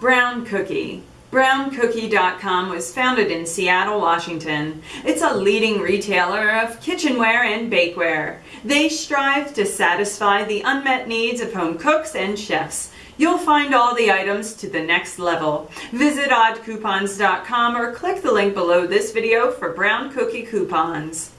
Brown Cookie. BrownCookie.com was founded in Seattle, Washington. It's a leading retailer of kitchenware and bakeware. They strive to satisfy the unmet needs of home cooks and chefs. You'll find all the items to the next level. Visit oddcoupons.com or click the link below this video for Brown Cookie coupons.